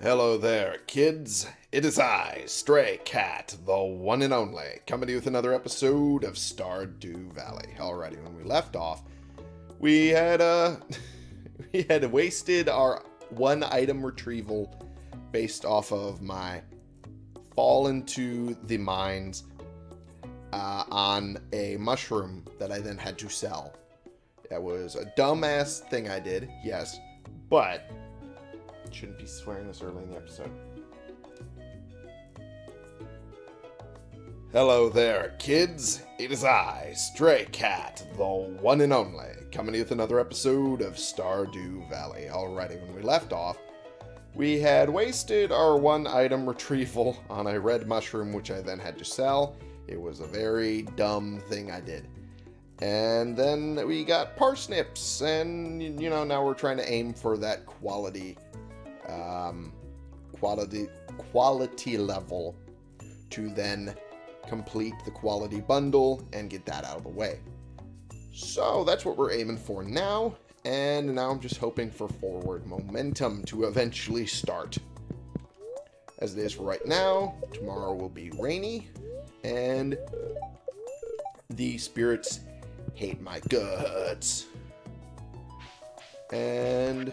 Hello there, kids. It is I, Stray Cat, the one and only, coming to you with another episode of Stardew Valley. Alrighty, when we left off, we had uh we had wasted our one item retrieval based off of my fall into the mines uh, on a mushroom that I then had to sell. That was a dumbass thing I did, yes, but shouldn't be swearing this early in the episode. Hello there, kids. It is I, Stray Cat, the one and only, coming with another episode of Stardew Valley. Alrighty, when we left off, we had wasted our one item retrieval on a red mushroom, which I then had to sell. It was a very dumb thing I did. And then we got parsnips, and you know, now we're trying to aim for that quality um, quality quality level to then complete the quality bundle and get that out of the way. So that's what we're aiming for now, and now I'm just hoping for forward momentum to eventually start. As it is right now, tomorrow will be rainy, and the spirits hate my guts. And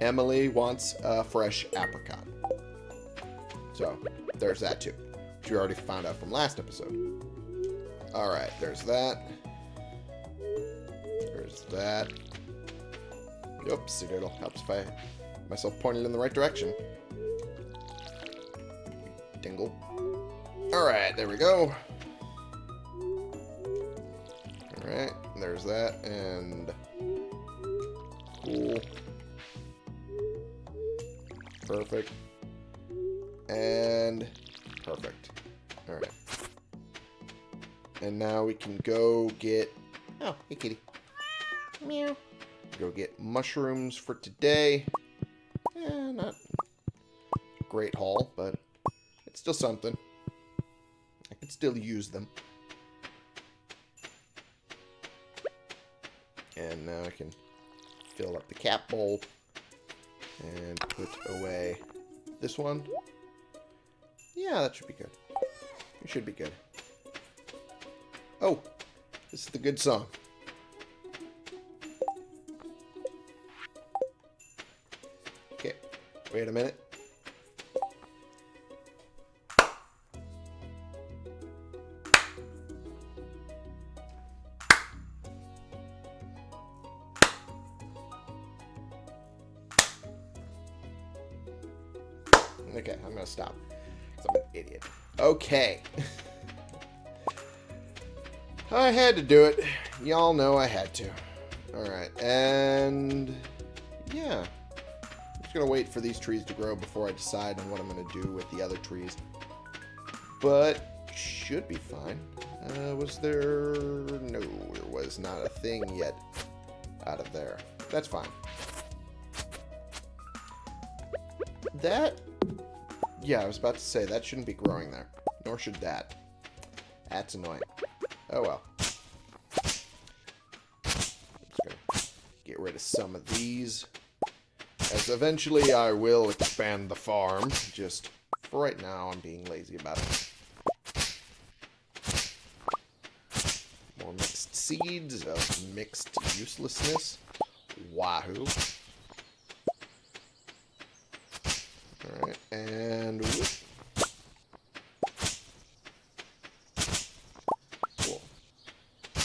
Emily wants a fresh apricot. So, there's that too. Which we already found out from last episode. Alright, there's that. There's that. Oops, it'll helps if I myself pointed in the right direction. Dingle. Alright, there we go. Alright, there's that, and... Cool. Perfect. And perfect. Alright. And now we can go get... Oh, hey kitty. Meow. Go get mushrooms for today. Eh, not great haul, but it's still something. I can still use them. And now I can fill up the cap bowl and put away this one. Yeah, that should be good. It should be good. Oh, this is the good song. Okay, wait a minute. Okay. I had to do it. Y'all know I had to. Alright, and... Yeah. I'm just gonna wait for these trees to grow before I decide on what I'm gonna do with the other trees. But, should be fine. Uh, was there... No, there was not a thing yet out of there. That's fine. That yeah, I was about to say, that shouldn't be growing there. Nor should that. That's annoying. Oh well. Get rid of some of these. As eventually I will expand the farm. Just for right now, I'm being lazy about it. More mixed seeds of mixed uselessness. Wahoo. Alright, and... Whoop. Cool.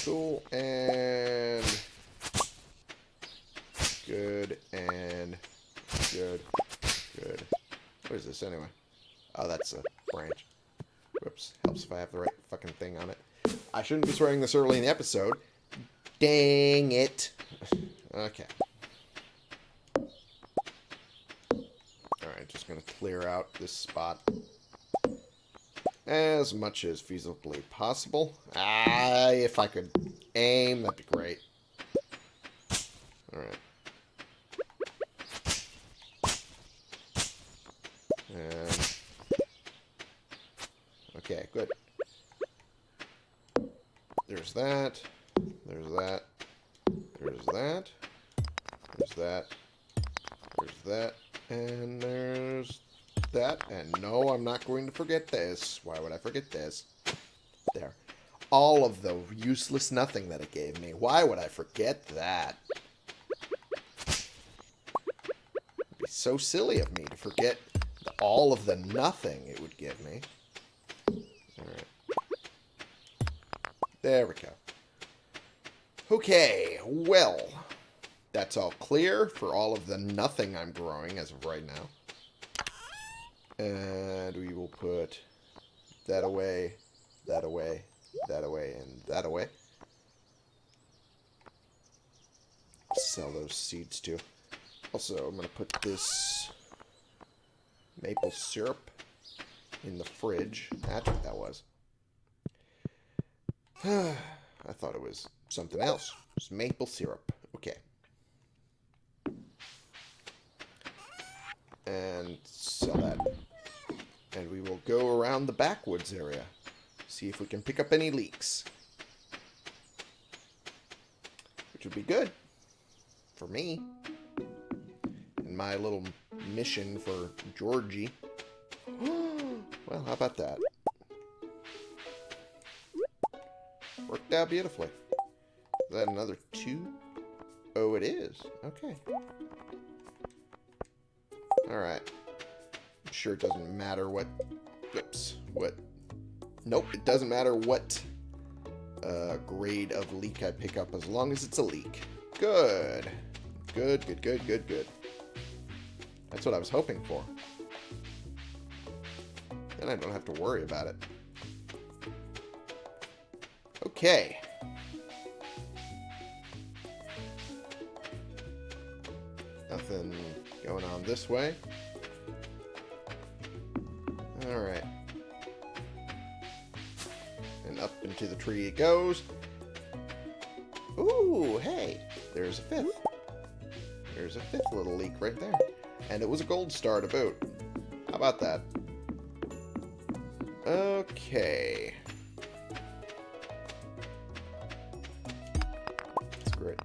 Cool, and... Good, and... Good. Good. What is this, anyway? Oh, that's a branch. Whoops. Helps if I have the right fucking thing on it. I shouldn't be swearing this early in the episode. Dang it. Okay. Alright, just going to clear out this spot as much as feasibly possible. Ah, if I could aim, that'd be great. Alright. And... Okay, good. There's that. There's that. There's that. There's that. There's that. And there's that. And no, I'm not going to forget this. Why would I forget this? There. All of the useless nothing that it gave me. Why would I forget that? It'd be so silly of me to forget all of the nothing it would give me. There we go. Okay, well, that's all clear for all of the nothing I'm growing as of right now. And we will put that away, that away, that away, and that away. Sell those seeds too. Also, I'm going to put this maple syrup in the fridge. That's what that was. I thought it was something else. It's maple syrup. Okay. And sell that. And we will go around the backwoods area. See if we can pick up any leaks. Which would be good. For me. And my little mission for Georgie. well, how about that? Worked out beautifully. Is that another two? Oh, it is. Okay. Alright. I'm sure it doesn't matter what... Oops. What... Nope, it doesn't matter what uh, grade of leak I pick up as long as it's a leak. Good. Good, good, good, good, good. That's what I was hoping for. Then I don't have to worry about it. Okay. Nothing going on this way. Into the tree it goes. Ooh, hey, there's a fifth. There's a fifth little leak right there. And it was a gold star to boot. How about that? Okay. That's great.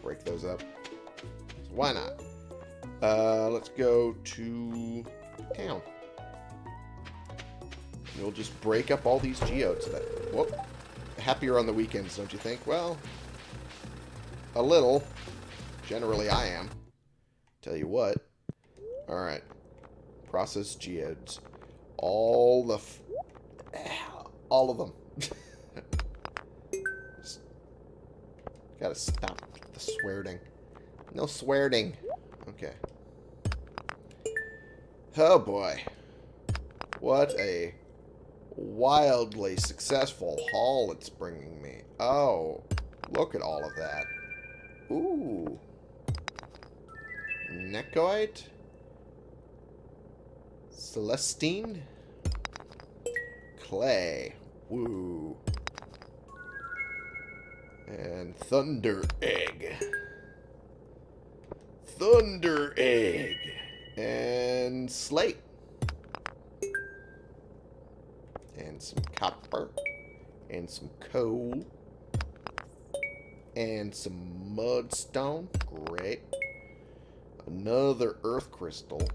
Break those up. So why not? Uh, let's go to town. We'll just break up all these geodes. That whoop, happier on the weekends, don't you think? Well, a little. Generally, I am. Tell you what. Alright. Process geodes. All the... all of them. Gotta stop the swearing. No swearing. Okay. Oh boy. What a wildly successful haul it's bringing me. Oh, look at all of that. Ooh. Nekoite? Celestine? Clay. Woo. And Thunder Egg. Thunder Egg. And Slate. Some copper. And some coal. And some mudstone. Great. Another earth crystal.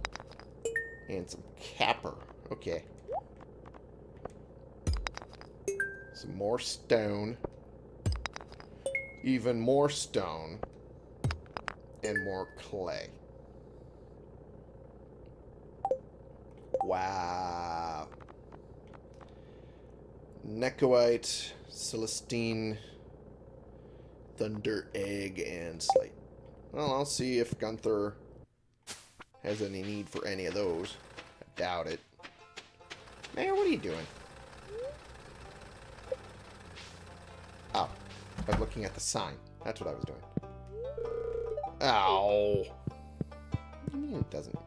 And some capper. Okay. Some more stone. Even more stone. And more clay. Wow. Nekoite, Celestine, Thunder Egg, and Slate. Well, I'll see if Gunther has any need for any of those. I doubt it. Mayor, what are you doing? Oh, I'm looking at the sign. That's what I was doing. Ow. What do you mean it doesn't?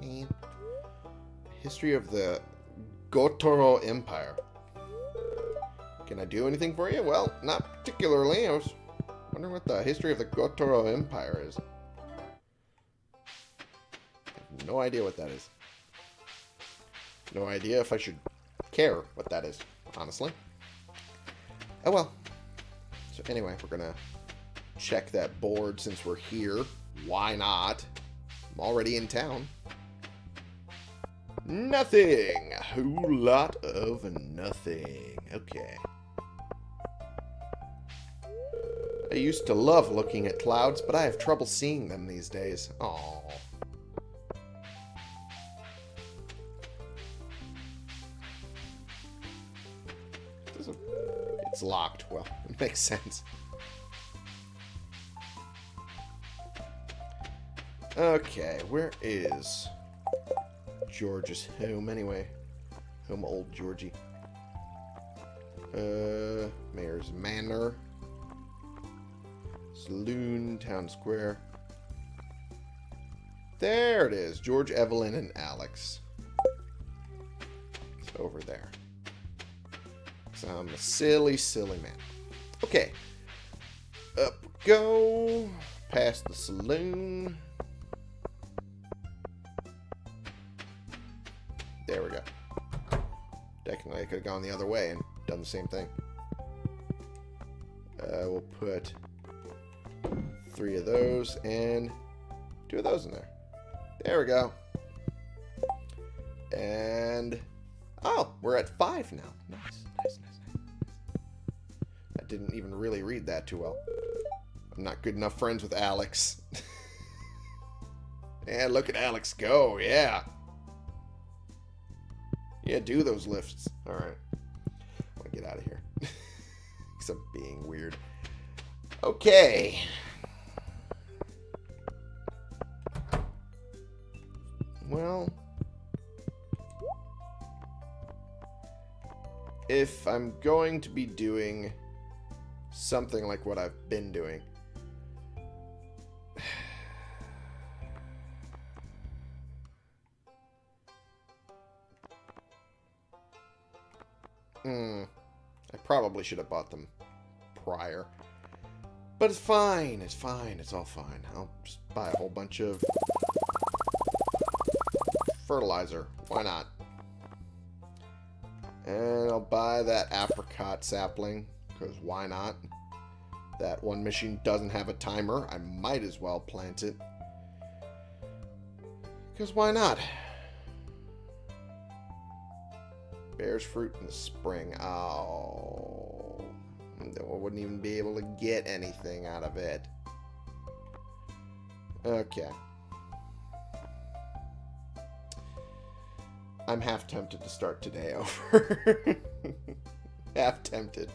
Man. History of the Gotoro Empire. Can I do anything for you? Well, not particularly. I was wondering what the history of the Gotoro Empire is. no idea what that is. No idea if I should care what that is, honestly. Oh well. So anyway, we're gonna check that board since we're here. Why not? I'm already in town. Nothing. A whole lot of nothing. Okay. I used to love looking at clouds, but I have trouble seeing them these days. Aww. It's locked. Well, it makes sense. Okay, where is George's home anyway? Home old Georgie. Uh, Mayor's Manor. Saloon, Town Square. There it is. George, Evelyn, and Alex. It's over there. I'm a silly, silly man. Okay. Up go. Past the saloon. There we go. Technically, I could have gone the other way and done the same thing. Uh, we'll put three of those and two of those in there. There we go. And, oh, we're at five now. Nice, nice, nice, nice. I didn't even really read that too well. I'm not good enough friends with Alex. and look at Alex go, yeah. Yeah, do those lifts. Alright. I want to get out of here. Because I'm being weird. Okay. Well... If I'm going to be doing something like what I've been doing... Hmm. I probably should have bought them prior. But it's fine. It's fine. It's all fine. I'll just buy a whole bunch of fertilizer. Why not? And I'll buy that apricot sapling. Because why not? That one machine doesn't have a timer. I might as well plant it. Because why not? Bears fruit in the spring. Oh. I wouldn't even be able to get anything out of it. Okay. I'm half tempted to start today over. half tempted.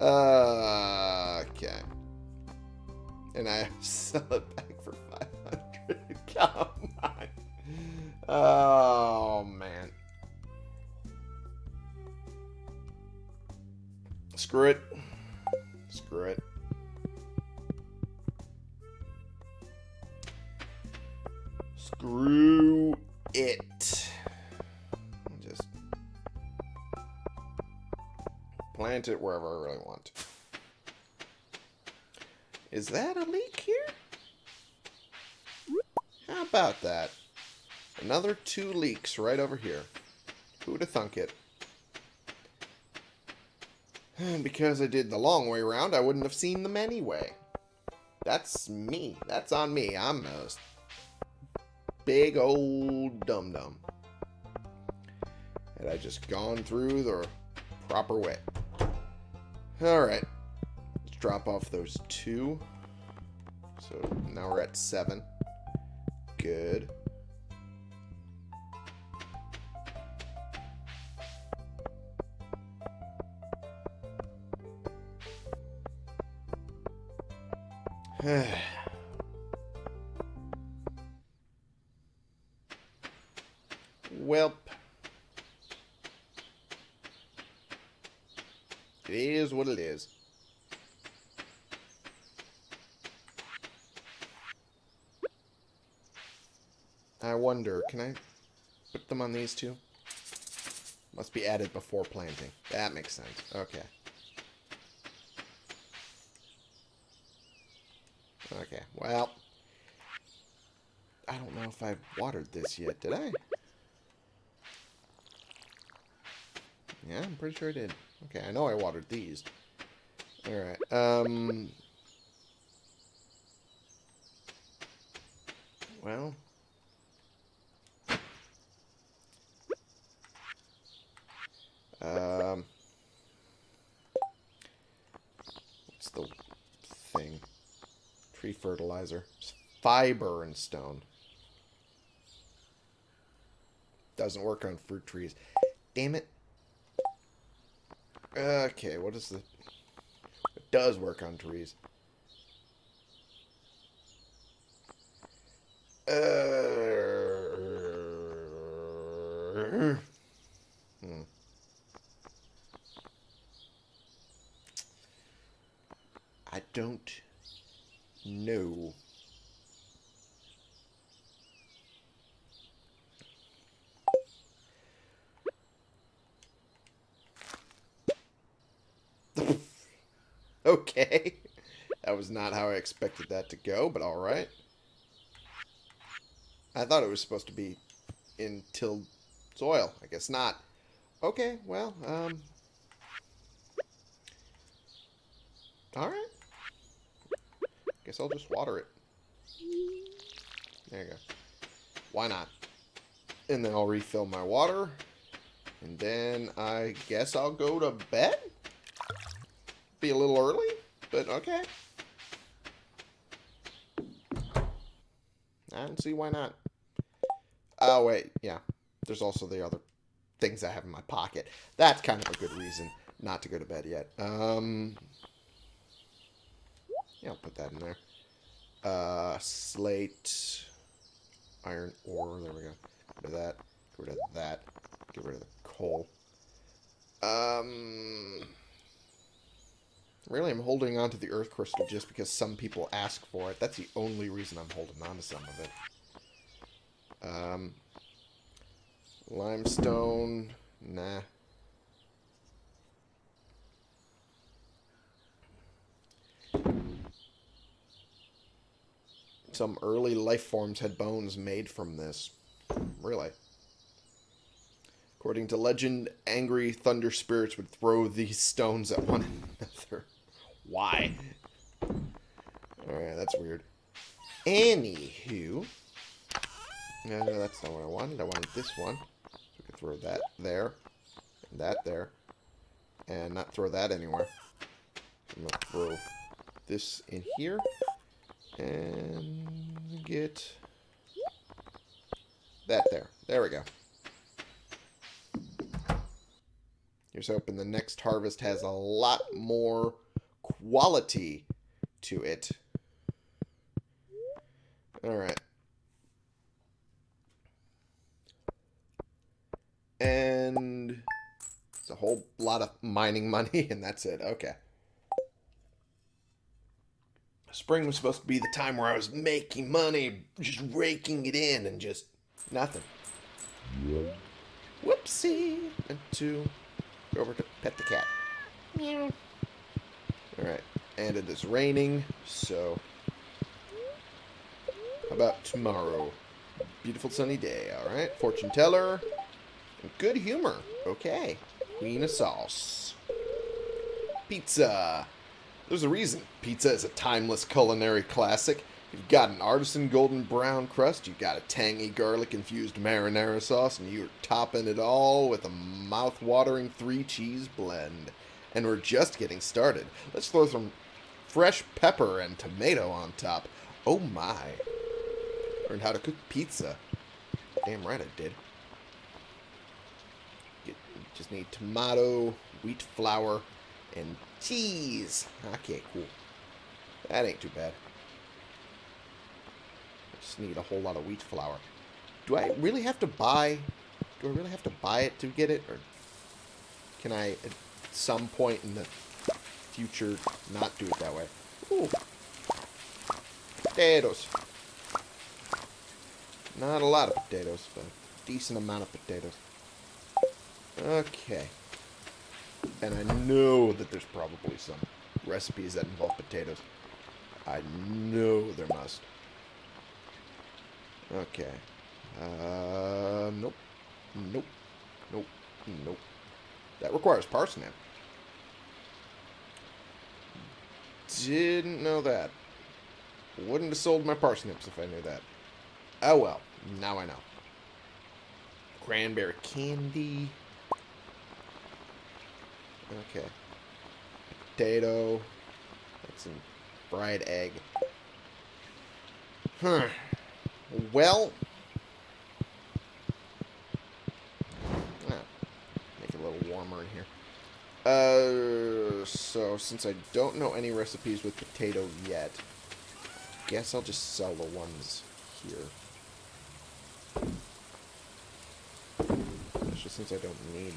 Uh, okay. And I sell it back for 500. Come on. Oh, man. Screw it. Plant it wherever I really want. Is that a leak here? How about that? Another two leaks right over here. Who'd have thunk it? And Because I did the long way around, I wouldn't have seen them anyway. That's me. That's on me. I'm a big old dum-dum. Had I just gone through the proper way. Alright. Let's drop off those two. So now we're at seven. Good. can I put them on these two? Must be added before planting. That makes sense. Okay. Okay, well. I don't know if I've watered this yet, did I? Yeah, I'm pretty sure I did. Okay, I know I watered these. Alright, um... Well... tree fertilizer. It's fiber and stone. Doesn't work on fruit trees. Damn it. Okay, what is the... It does work on trees. Uh, hmm. I don't know. okay. That was not how I expected that to go, but alright. I thought it was supposed to be in tilled soil. I guess not. Okay, well, um... Alright. Guess I'll just water it. There you go. Why not? And then I'll refill my water. And then I guess I'll go to bed? Be a little early, but okay. I don't see why not. Oh, wait. Yeah. There's also the other things I have in my pocket. That's kind of a good reason not to go to bed yet. Um, yeah, I'll put that in there. Uh, slate, iron ore. There we go. Get rid of that. Get rid of that. Get rid of the coal. Um, really, I'm holding on to the earth crystal just because some people ask for it. That's the only reason I'm holding on to some of it. Um, limestone, nah. Some early life forms had bones made from this. Really. According to legend, angry thunder spirits would throw these stones at one another. Why? Alright, that's weird. Anywho. No, no, that's not what I wanted. I wanted this one. So we could throw that there. And that there. And not throw that anywhere. I'm going to throw this in here. And get that there. There we go. Here's hoping the next harvest has a lot more quality to it. Alright. And it's a whole lot of mining money, and that's it. Okay. Spring was supposed to be the time where I was making money, just raking it in, and just nothing. Whoopsie. And two. Go over to pet the cat. Meow. Alright. And it is raining, so... How about tomorrow? Beautiful sunny day, alright? Fortune teller. Good humor. Okay. Queen of sauce. Pizza. There's a reason pizza is a timeless culinary classic. You've got an artisan golden brown crust, you've got a tangy garlic-infused marinara sauce, and you're topping it all with a mouth-watering three-cheese blend. And we're just getting started. Let's throw some fresh pepper and tomato on top. Oh my. Learned how to cook pizza. Damn right I did. Just need tomato, wheat flour, and cheese. Okay, cool. That ain't too bad. I just need a whole lot of wheat flour. Do I really have to buy... Do I really have to buy it to get it? Or can I, at some point in the future, not do it that way? Ooh. Potatoes. Not a lot of potatoes, but a decent amount of potatoes. Okay. And I know that there's probably some recipes that involve potatoes. I know there must. Okay. Uh, nope. Nope. Nope. Nope. That requires parsnip. Didn't know that. Wouldn't have sold my parsnips if I knew that. Oh well. Now I know. Cranberry candy. Okay. Potato. That's some fried egg. Huh. Well. Ah, make it a little warmer in here. Uh, so since I don't know any recipes with potato yet, guess I'll just sell the ones here. Especially since I don't need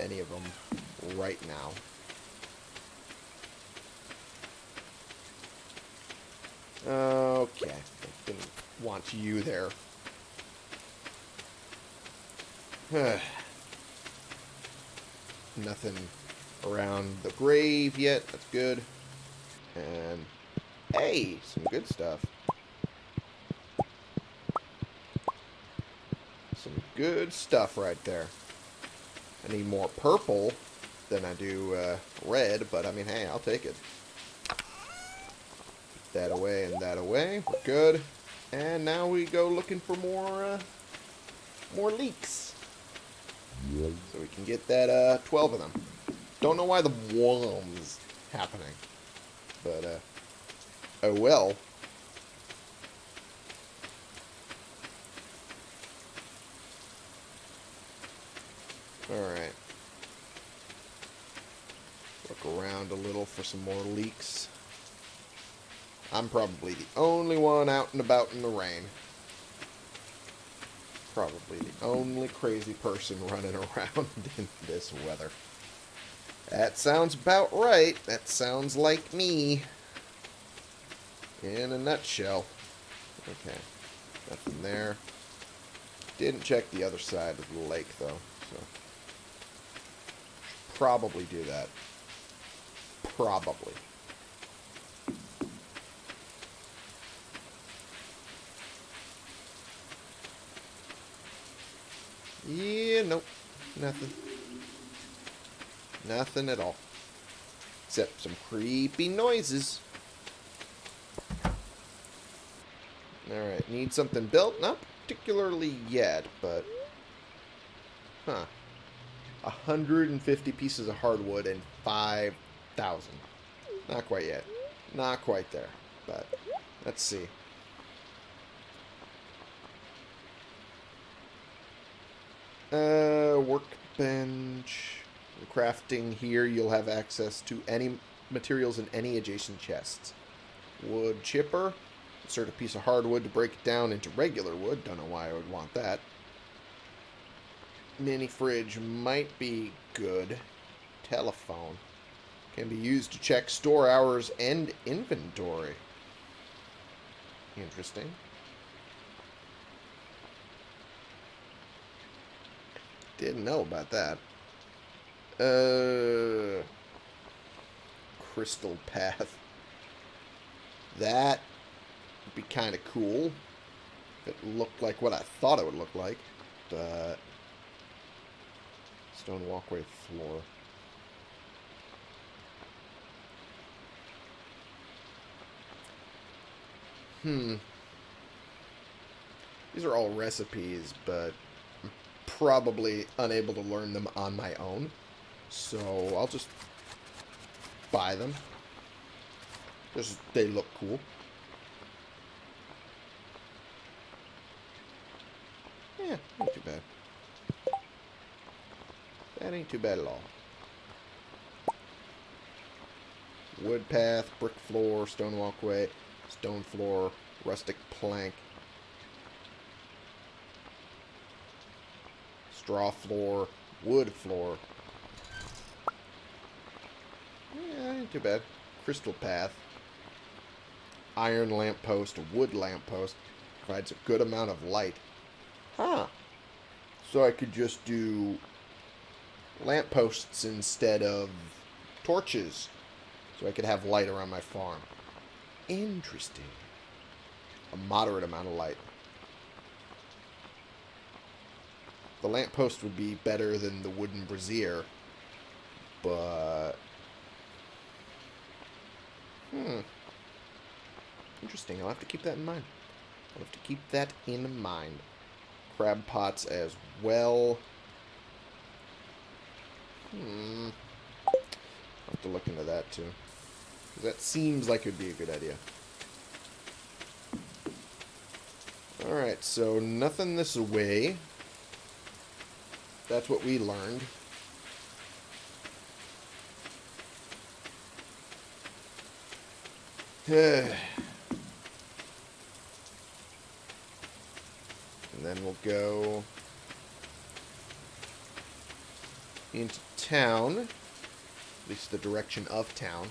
any of them right now. Okay, I didn't want you there. Nothing around the grave yet. That's good. And, hey, some good stuff. Some good stuff right there. I need more purple than I do uh, red, but I mean, hey, I'll take it. That away and that away. We're good. And now we go looking for more, uh, more leaks. So we can get that, uh, 12 of them. Don't know why the one's happening. But, uh, oh well. Alright. Look around a little for some more leaks. I'm probably the only one out and about in the rain. Probably the only crazy person running around in this weather. That sounds about right. That sounds like me. In a nutshell. Okay. Nothing there. Didn't check the other side of the lake, though. So Probably do that. Probably. Yeah, nope. Nothing. Nothing at all. Except some creepy noises. Alright, need something built? Not particularly yet, but... Huh. 150 pieces of hardwood and 5,000. Not quite yet. Not quite there. But, let's see. Uh, workbench. Crafting here, you'll have access to any materials in any adjacent chests. Wood chipper. Insert a piece of hardwood to break it down into regular wood. Don't know why I would want that. Mini fridge might be good. Telephone. Can be used to check store hours and inventory. Interesting. Didn't know about that. Uh, crystal path. That would be kind of cool. If it looked like what I thought it would look like. But... Stone walkway floor. Hmm. These are all recipes, but I'm probably unable to learn them on my own. So I'll just buy them. Just they look cool. Yeah, not too bad. That ain't too bad at all. Wood path, brick floor, stone walkway, stone floor, rustic plank, straw floor, wood floor. Yeah, ain't too bad. Crystal path. Iron lamppost, wood lamppost. Provides a good amount of light. Huh. So I could just do lampposts instead of torches. So I could have light around my farm. Interesting. A moderate amount of light. The lamppost would be better than the wooden brazier. But... Hmm. Interesting. I'll have to keep that in mind. I'll have to keep that in mind. Crab pots as well. Hmm. I'll have to look into that too. That seems like it would be a good idea. Alright, so nothing this way. That's what we learned. and then we'll go into town. At least the direction of town.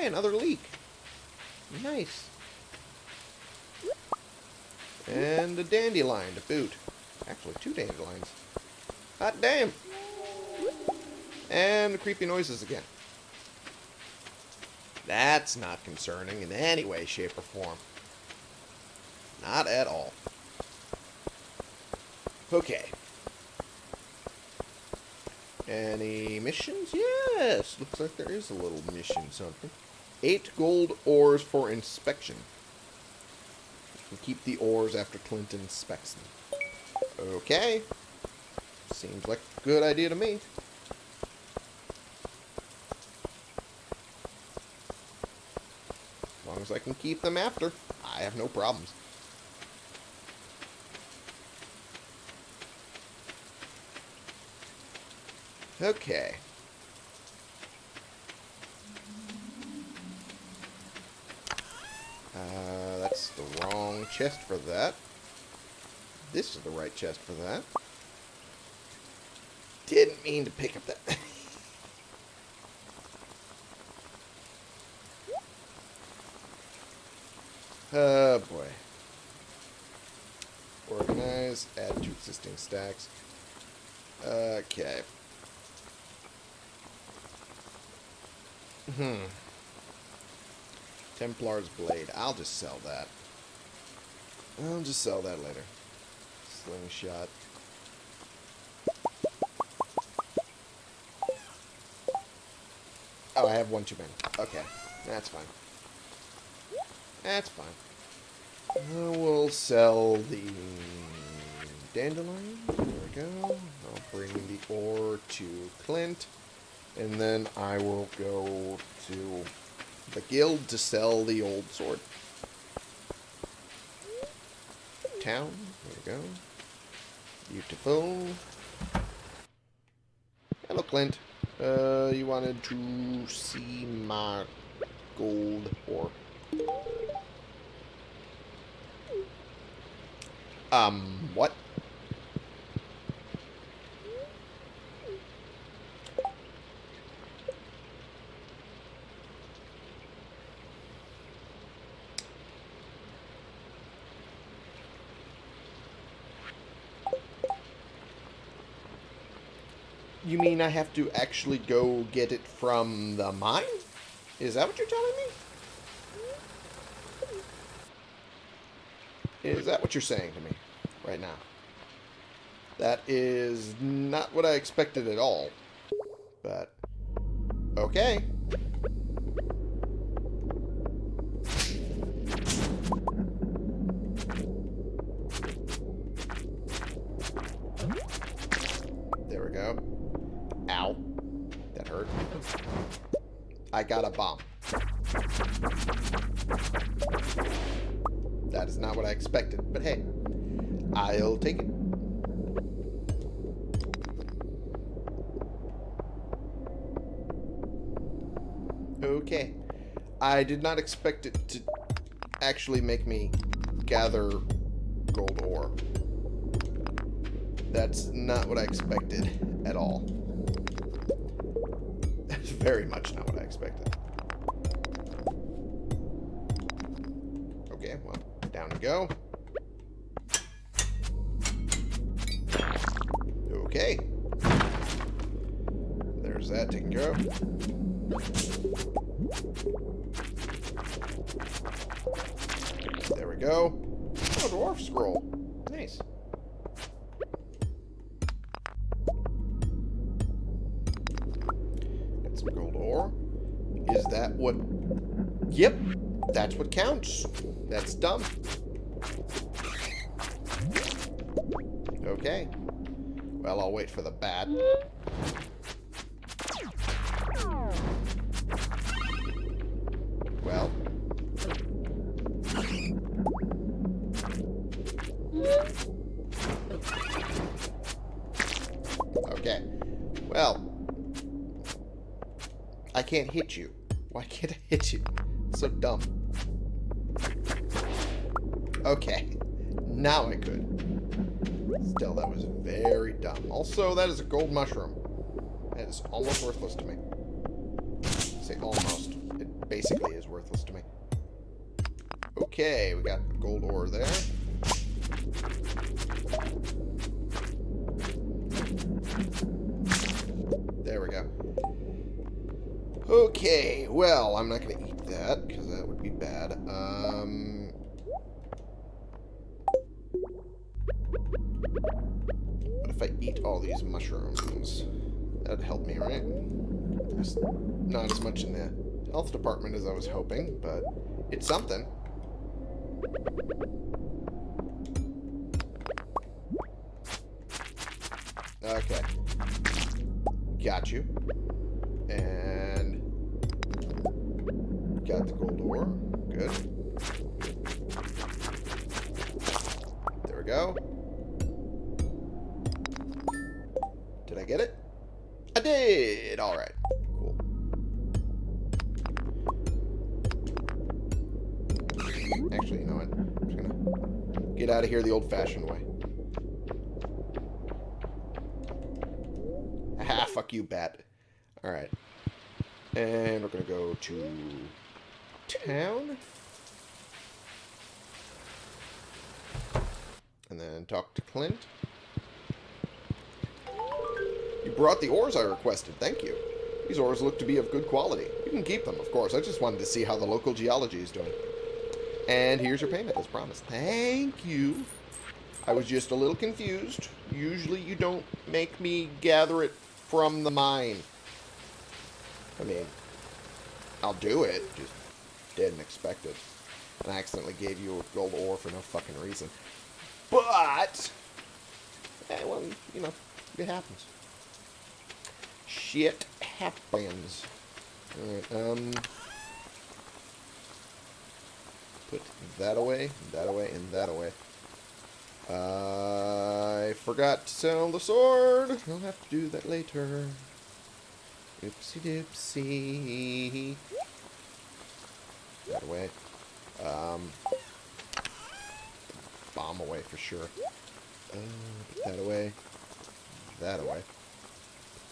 Hey, another leak. Nice. And a dandelion to boot. Actually, two dandelions. Hot damn! And the creepy noises again. That's not concerning in any way, shape, or form. Not at all. Okay. Any missions? Yes! Looks like there is a little mission something. Eight gold ores for inspection. Can keep the ores after Clint inspects them. Okay. Seems like a good idea to me. As long as I can keep them after, I have no problems. Okay. Uh, that's the wrong chest for that. This is the right chest for that. Didn't mean to pick up that. oh boy. Organize, add to existing stacks. Okay. Hmm. Templar's Blade. I'll just sell that. I'll just sell that later. Slingshot. Oh, I have one too many. Okay. That's fine. That's fine. Uh, we'll sell the dandelion. There we go. I'll bring the ore to Clint. And then I will go to the guild to sell the old sword. Town. There we go. Beautiful. Hello, Clint. Uh, you wanted to see my gold ore. Um, what? Have to actually go get it from the mine? Is that what you're telling me? Is that what you're saying to me right now? That is not what I expected at all. But, okay. Okay. I did not expect it to actually make me gather gold ore. That's not what I expected at all. That's very much not what I expected. Okay, well, down we go. Okay. There's that taken care of. That's what counts. That's dumb. Okay. Well, I'll wait for the bat. Now I could. Still, that was very dumb. Also, that is a gold mushroom. That is almost worthless to me. I say almost. It basically is worthless to me. Okay, we got gold ore there. There we go. Okay, well, I'm not going to eat that, because that would be bad. Um... What if I eat all these mushrooms? That'd help me, right? There's not as much in the health department as I was hoping, but it's something. Okay. Got you. And got the gold ore. Did! Alright. Cool. Actually, you know what? I'm just gonna get out of here the old-fashioned way. Ah, fuck you, bat. Alright. And we're gonna go to town. And then talk to Clint. You brought the ores I requested. Thank you. These ores look to be of good quality. You can keep them, of course. I just wanted to see how the local geology is doing. And here's your payment, as promised. Thank you. I was just a little confused. Usually you don't make me gather it from the mine. I mean, I'll do it. Just didn't expect it. And I accidentally gave you a gold ore for no fucking reason. But, eh, well, you know, it happens. Shit happens. Alright, um... Put that away, that away, and that away. I forgot to sell the sword. I'll have to do that later. Oopsie doopsie. That away. Um, bomb away for sure. Uh, put that away. That away.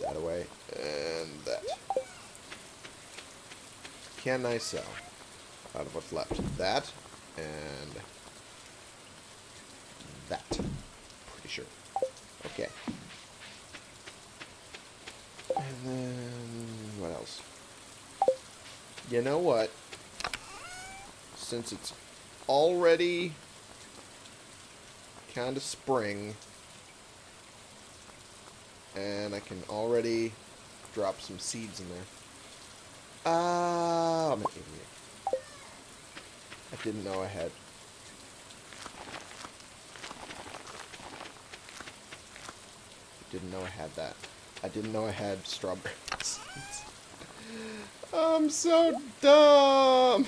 That away. And that. Can I sell? Out of what's left. That. And that. Pretty sure. Okay. And then, what else? You know what? Since it's already kind of spring, and I can already drop some seeds in there. Ah, I'm an idiot. I didn't know I had Didn't know I had that. I didn't know I had strawberry seeds. I'm so dumb.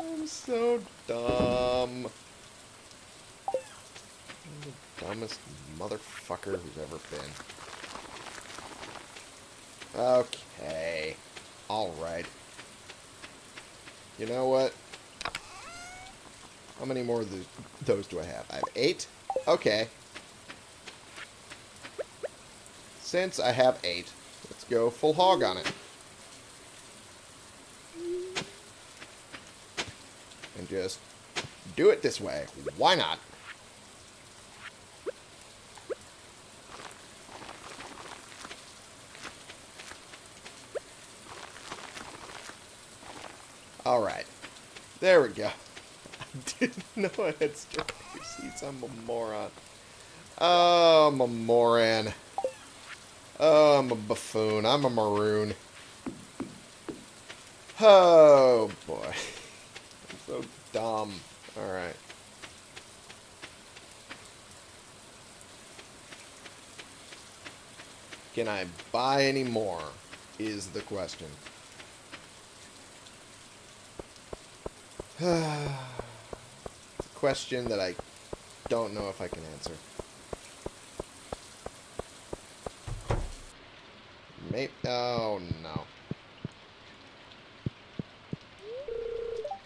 I'm so dumb. I'm the dumbest motherfucker who's ever been. Okay. Alright. You know what? How many more of those, those do I have? I have eight? Okay. Since I have eight, let's go full hog on it. And just do it this way. Why not? Alright. There we go. I didn't know I had strawberry seeds. I'm a moron. Oh, I'm a moron. Oh, I'm a buffoon. I'm a maroon. Oh, boy. I'm so dumb. Alright. Can I buy any more? Is the question. it's a question that I don't know if I can answer. Maybe. Oh, no.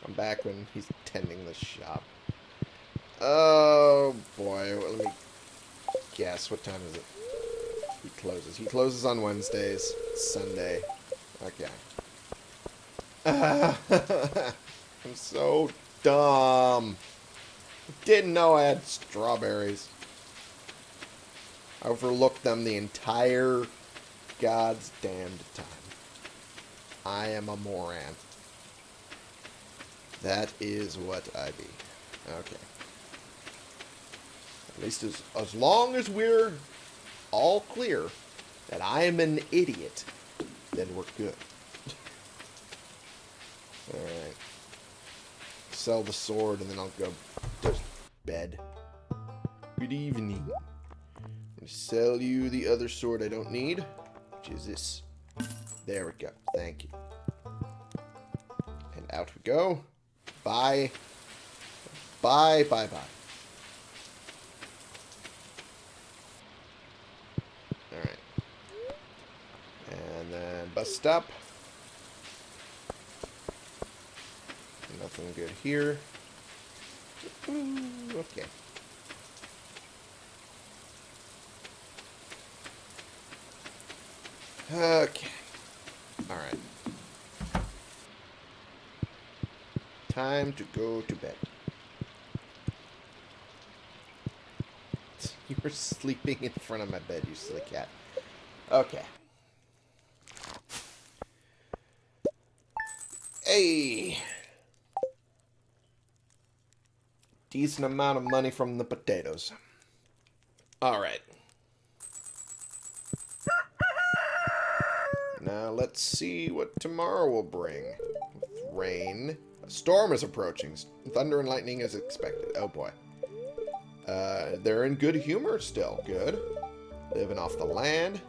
I'm back when he's tending the shop. Oh, boy. Let me guess. What time is it? He closes. He closes on Wednesdays. Sunday. Okay. I'm so dumb. Didn't know I had strawberries. I overlooked them the entire god's damned time. I am a moron. That is what I be. Okay. At least as, as long as we're all clear that I am an idiot, then we're good. Sell the sword and then I'll go to bed. Good evening. I'm to sell you the other sword I don't need, which is this. There we go. Thank you. And out we go. Bye. Bye, bye, bye. Alright. And then bus stop. Nothing good here. Mm, okay. Okay. Alright. Time to go to bed. You were sleeping in front of my bed, you silly cat. Okay. Hey! Decent amount of money from the potatoes. Alright. Now let's see what tomorrow will bring. With rain. A storm is approaching. Thunder and lightning is expected. Oh boy. Uh, they're in good humor still. Good. Living off the land.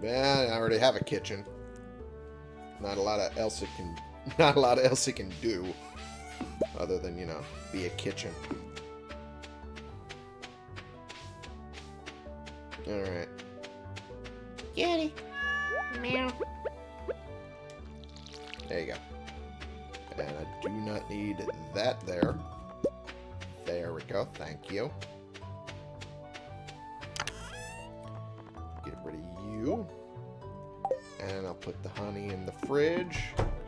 Man, I already have a kitchen. Not a lot of else it can. Not a lot else it can do, other than you know, be a kitchen. All right. Kitty. Meow. There you go. And I do not need that there. There we go. Thank you. Get rid of you. And I'll put the honey in the fridge.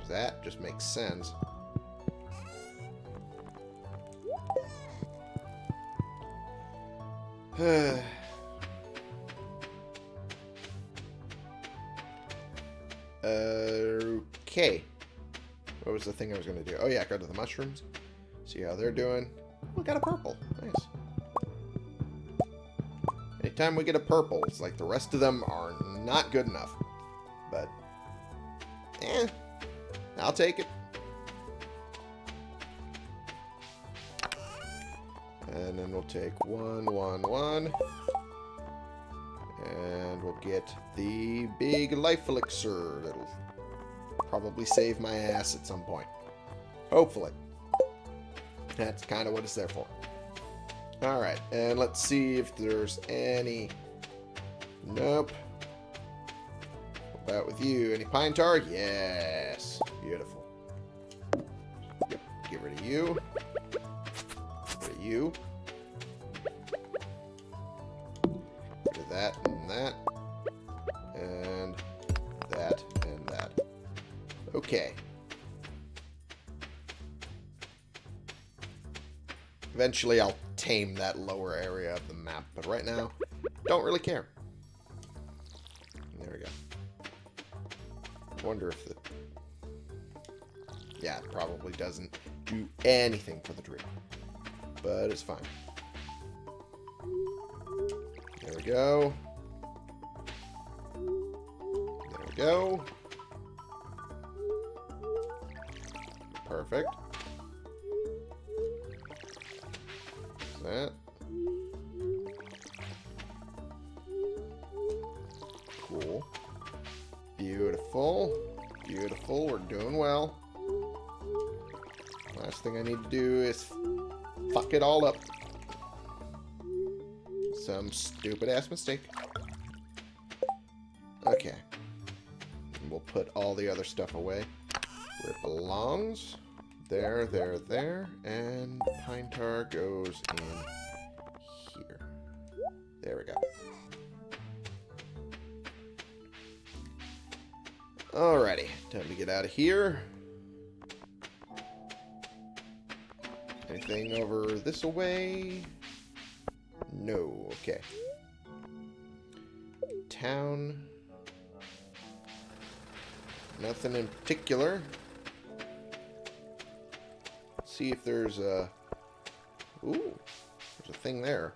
That just makes sense. okay. What was the thing I was going to do? Oh, yeah, go to the mushrooms. See how they're doing. We got a purple. Nice. Anytime we get a purple, it's like the rest of them are not good enough. But, eh, I'll take it. And then we'll take one, one, one. And we'll get the big life elixir. That'll probably save my ass at some point. Hopefully. That's kind of what it's there for. Alright, and let's see if there's any... Nope. What about with you? Any pine tar? Yes. Beautiful. Yep, get rid of you. Get rid of you. Eventually I'll tame that lower area of the map, but right now, don't really care. There we go. Wonder if the... Yeah, it probably doesn't do anything for the tree. But it's fine. There we go. There we go. Perfect. That. Cool. Beautiful. Beautiful. We're doing well. Last thing I need to do is fuck it all up. Some stupid ass mistake. Okay. And we'll put all the other stuff away where it belongs. There, there, there. And pine tar goes in here. There we go. Alrighty, time to get out of here. Anything over this way? No, okay. Town. Nothing in particular. See if there's a... Ooh, there's a thing there.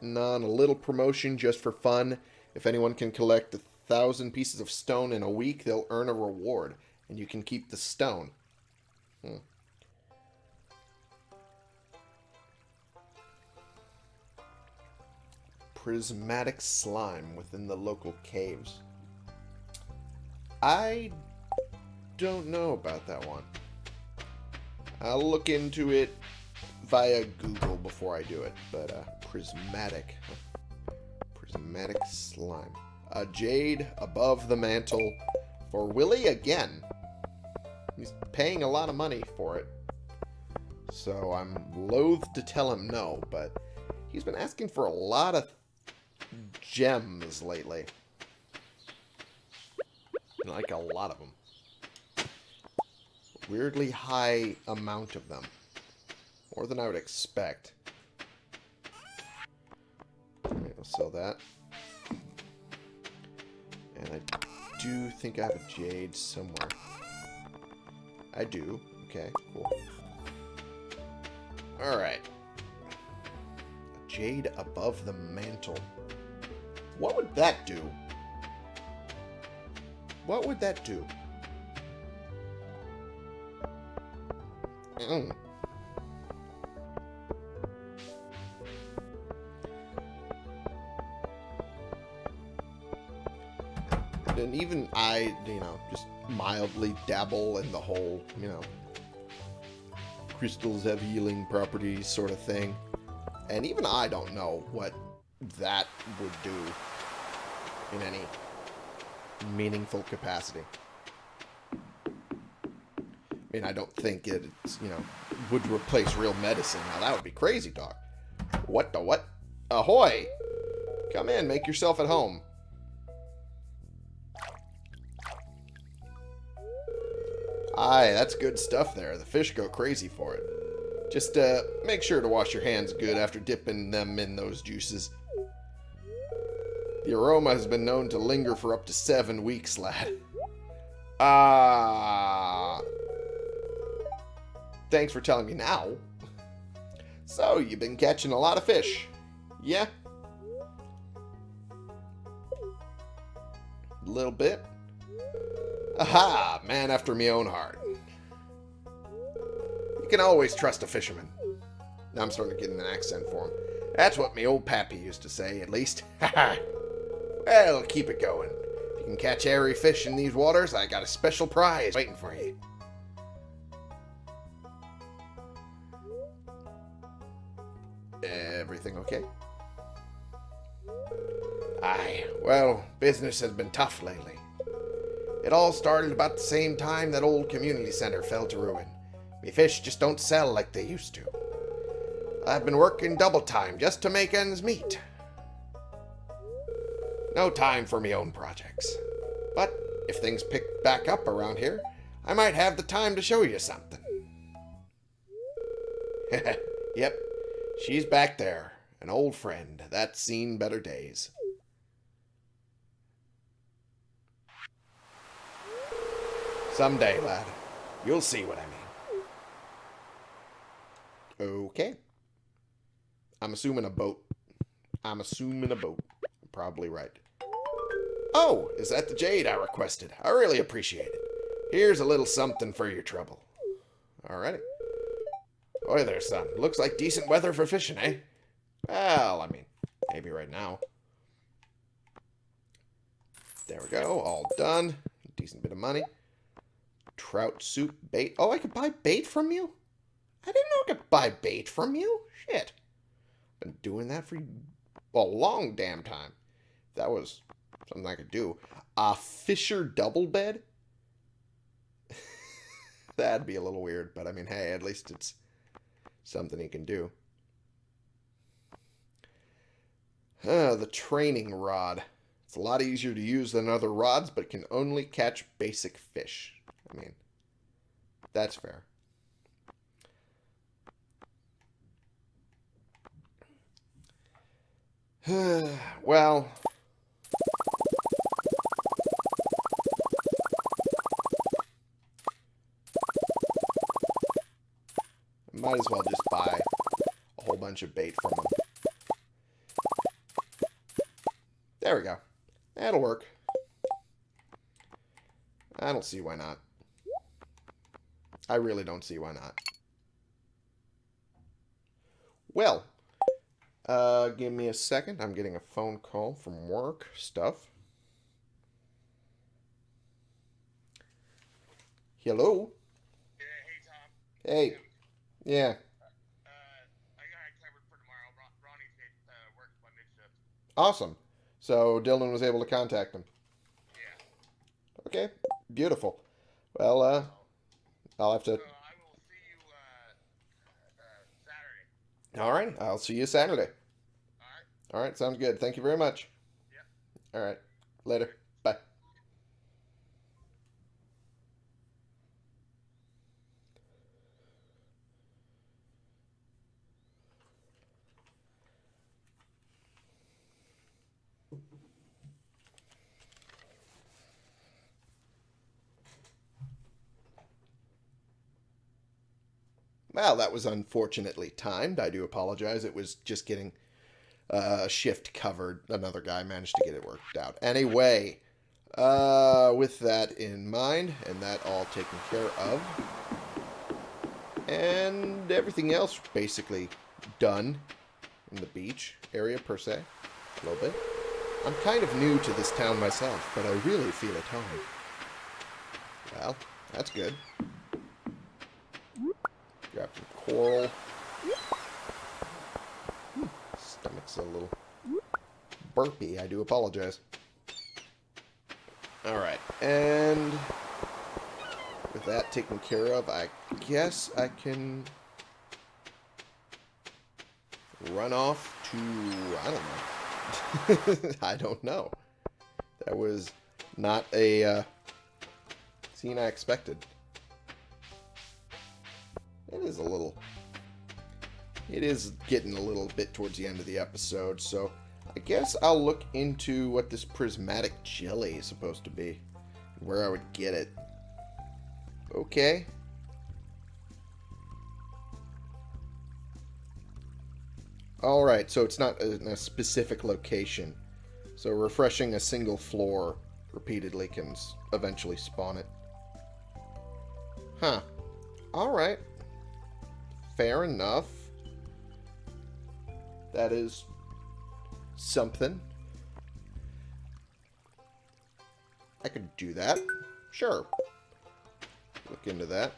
On a little promotion just for fun. If anyone can collect a thousand pieces of stone in a week, they'll earn a reward. And you can keep the stone. Hmm. Prismatic slime within the local caves. I don't know about that one. I'll look into it via Google before I do it. But, uh, prismatic. Prismatic slime. A jade above the mantle for Willy again. He's paying a lot of money for it. So I'm loath to tell him no, but he's been asking for a lot of gems lately. Like a lot of them. Weirdly high amount of them. More than I would expect. I'll sell that. And I do think I have a jade somewhere. I do. Okay, cool. Alright. Jade above the mantle. What would that do? What would that do? Mm. And even I, you know, just mildly dabble in the whole, you know, crystals have healing properties sort of thing. And even I don't know what that would do in any meaningful capacity. I I don't think it, you know, would replace real medicine. Now, that would be crazy talk. What the what? Ahoy! Come in, make yourself at home. Aye, that's good stuff there. The fish go crazy for it. Just uh, make sure to wash your hands good after dipping them in those juices. The aroma has been known to linger for up to seven weeks, lad. Ah. Thanks for telling me now. So, you've been catching a lot of fish. Yeah? A little bit. Aha! Man after me own heart. You can always trust a fisherman. Now I'm starting to get an accent for him. That's what me old pappy used to say, at least. Ha Well, keep it going. If you can catch airy fish in these waters, I got a special prize waiting for you. Business has been tough lately. It all started about the same time that old community center fell to ruin. Me fish just don't sell like they used to. I've been working double time just to make ends meet. No time for me own projects. But if things pick back up around here, I might have the time to show you something. yep, she's back there. An old friend that's seen better days. Someday, lad. You'll see what I mean. Okay. I'm assuming a boat. I'm assuming a boat. Probably right. Oh, is that the jade I requested? I really appreciate it. Here's a little something for your trouble. Alrighty. Boy there, son. Looks like decent weather for fishing, eh? Well, I mean, maybe right now. There we go. All done. Decent bit of money. Trout soup bait. Oh, I could buy bait from you? I didn't know I could buy bait from you. Shit. Been doing that for a long damn time. That was something I could do. A Fisher double bed? That'd be a little weird, but I mean, hey, at least it's something he can do. Uh, the training rod. It's a lot easier to use than other rods, but can only catch basic fish. I mean, that's fair. well, might as well just buy a whole bunch of bait from them. There we go. That'll work. I don't see why not. I really don't see why not. Well, uh, give me a second. I'm getting a phone call from work stuff. Hello? Yeah, hey Tom. Hey. Yeah. Uh, I got it covered for tomorrow. Ron- Ronnie's hit uh, work my mid shift. Awesome. So Dylan was able to contact him. Yeah. Okay. Beautiful. Well, uh, I'll have to. I you uh, uh, All right. I'll see you Saturday. All right. All right. Sounds good. Thank you very much. Yep. All right. Later. Bye. Well, that was unfortunately timed. I do apologize. It was just getting uh, shift covered. Another guy managed to get it worked out. Anyway, uh, with that in mind, and that all taken care of, and everything else basically done in the beach area per se, a little bit. I'm kind of new to this town myself, but I really feel at home. Well, that's good. Grab some coral. Stomach's a little burpy. I do apologize. Alright, and with that taken care of, I guess I can run off to, I don't know. I don't know. That was not a uh, scene I expected. It is a little. It is getting a little bit towards the end of the episode, so I guess I'll look into what this prismatic jelly is supposed to be. Where I would get it. Okay. Alright, so it's not in a specific location. So refreshing a single floor repeatedly can eventually spawn it. Huh. Alright. Fair enough. That is something. I could do that. Sure. Look into that.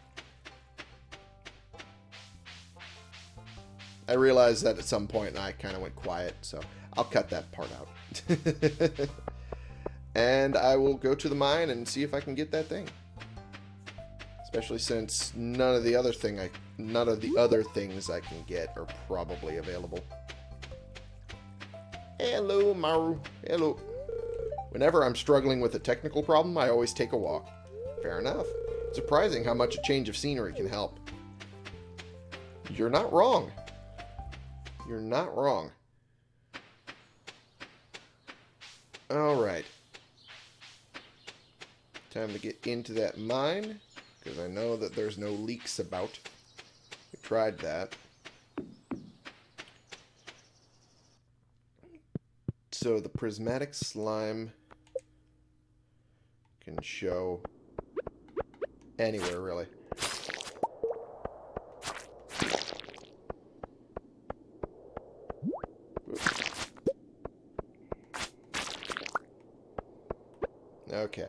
I realized that at some point I kind of went quiet, so I'll cut that part out. and I will go to the mine and see if I can get that thing. Especially since none of the other thing I none of the other things I can get are probably available. Hello, Maru. Hello. Whenever I'm struggling with a technical problem, I always take a walk. Fair enough. Surprising how much a change of scenery can help. You're not wrong. You're not wrong. Alright. Time to get into that mine, because I know that there's no leaks about. Tried that. So the prismatic slime can show anywhere, really. Okay.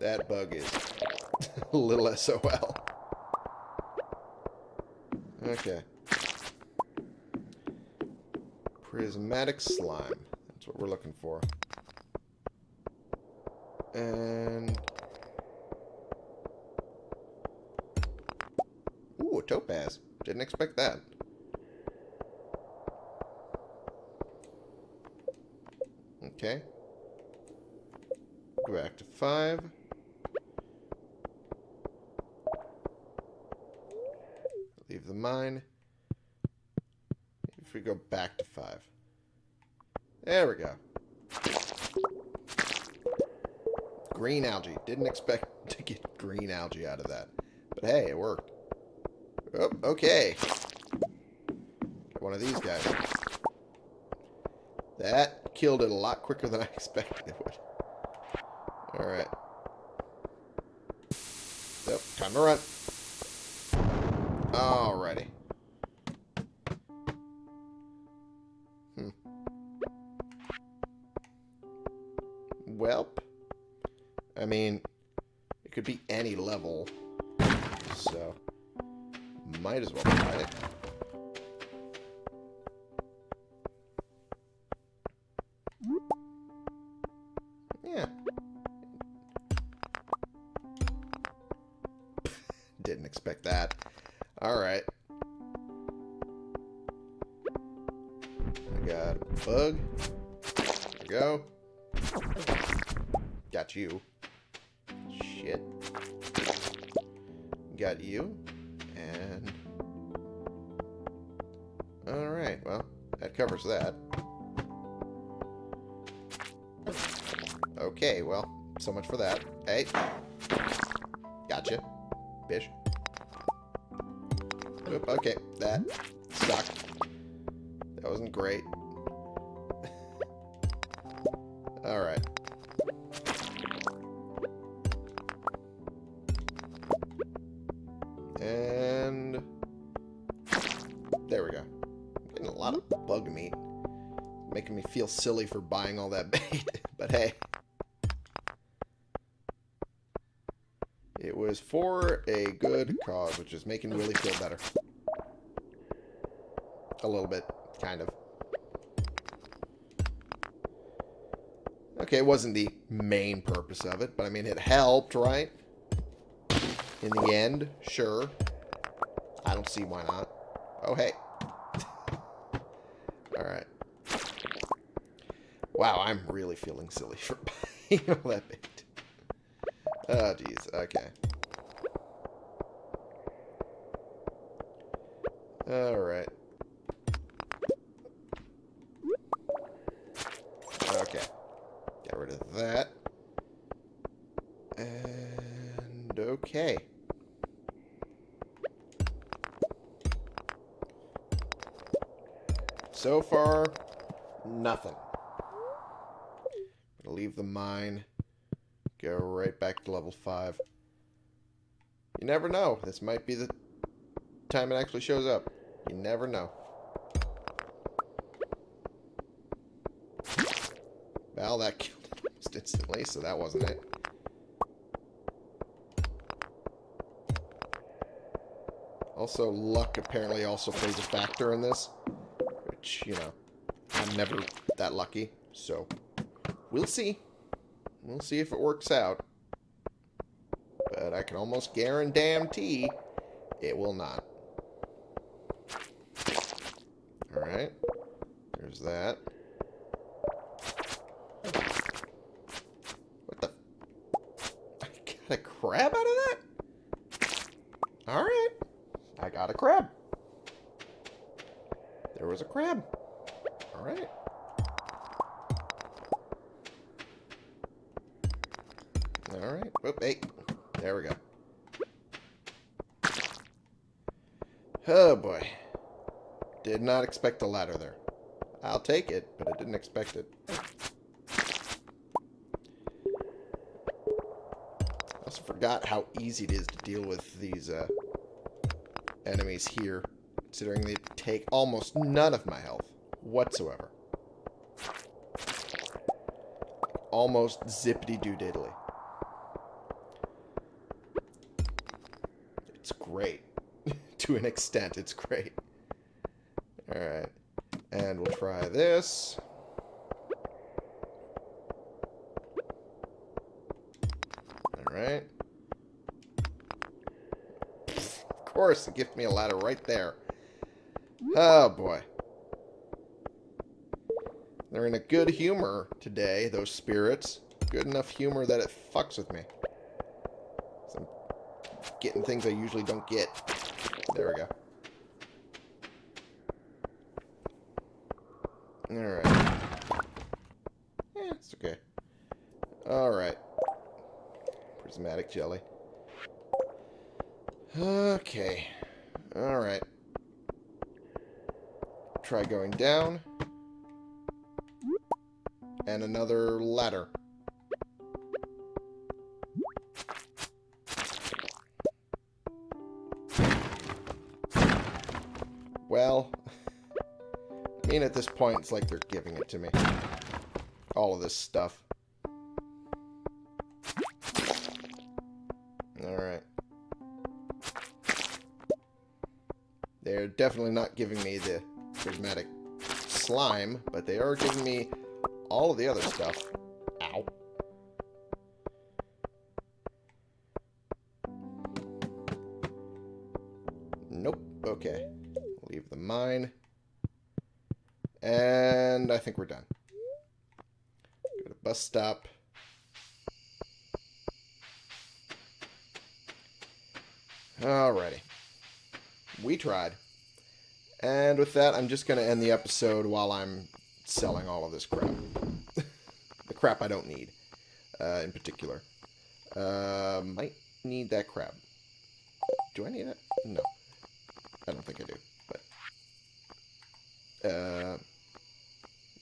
That bug is a little SOL. Okay. Prismatic slime. That's what we're looking for. And... Ooh, a topaz. Didn't expect that. Okay. Go back to five. Leave the mine. If we go back to five. There we go. Green algae. Didn't expect to get green algae out of that. But hey, it worked. Oh, okay. One of these guys. That killed it a lot quicker than I expected it would. Alright. Yep, time to run. Alrighty. Hmm. Welp. I mean, it could be any level. So, might as well try it. So much for that. Hey. Gotcha. Bish. Oop, okay, that sucked. That wasn't great. Alright. And... There we go. I'm getting a lot of bug meat. Making me feel silly for buying all that bait. A good cause, which is making Willy feel better. A little bit, kind of. Okay, it wasn't the main purpose of it, but I mean, it helped, right? In the end, sure. I don't see why not. Oh, hey. Alright. Wow, I'm really feeling silly for all that bait. Oh, jeez. Okay. Alright. Okay. Get rid of that. And okay. So far, nothing. Gonna leave the mine. Go right back to level 5. You never know. This might be the time it actually shows up. You never know. Well, that killed it almost instantly, so that wasn't it. Also, luck apparently also plays a factor in this. Which, you know, I'm never that lucky. So, we'll see. We'll see if it works out. But I can almost guarantee it will not. Alright. There's that. What the? I got a crab out of that? Alright. I got a crab. There was a crab. Alright. Alright. Whoop, hey. There we go. Oh, boy. Did not expect a ladder there. I'll take it, but I didn't expect it. I also forgot how easy it is to deal with these uh, enemies here, considering they take almost none of my health whatsoever. Almost zippity-doo-diddly. It's great. to an extent, it's great. Alright. And we'll try this. Alright. Of course, it gives me a ladder right there. Oh, boy. They're in a good humor today, those spirits. Good enough humor that it fucks with me. I'm getting things I usually don't get. There we go. Alright. Eh, it's okay. Alright. Prismatic jelly. Okay. Alright. Try going down. It's like they're giving it to me. All of this stuff. Alright. They're definitely not giving me the prismatic slime, but they are giving me all of the other stuff. Ow. Nope. Okay. Leave the mine. And I think we're done. Go to bus stop. Alrighty. We tried. And with that, I'm just going to end the episode while I'm selling all of this crap. the crap I don't need, uh, in particular. Uh, might need that crap. Do I need it? No. I don't think I do, but... Uh,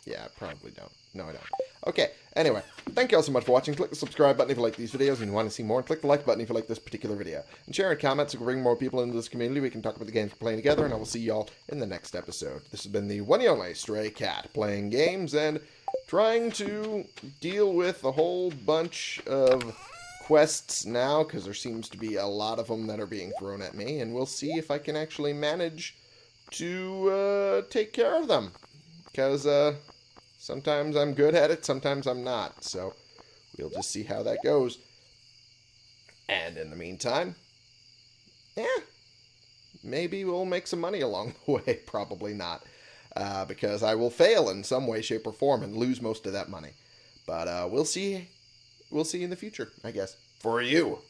yeah, I probably don't. No, I don't. Okay, anyway, thank you all so much for watching. Click the subscribe button if you like these videos and you want to see more. And click the like button if you like this particular video. And share and comment so we can bring more people into this community. We can talk about the games we're playing together, and I will see y'all in the next episode. This has been the one and only Stray Cat, playing games and trying to deal with a whole bunch of quests now, because there seems to be a lot of them that are being thrown at me, and we'll see if I can actually manage to uh, take care of them. Because, uh, Sometimes I'm good at it, sometimes I'm not. So we'll just see how that goes. And in the meantime, yeah, maybe we'll make some money along the way. Probably not. Uh, because I will fail in some way, shape, or form and lose most of that money. But uh, we'll see. We'll see in the future, I guess. For you.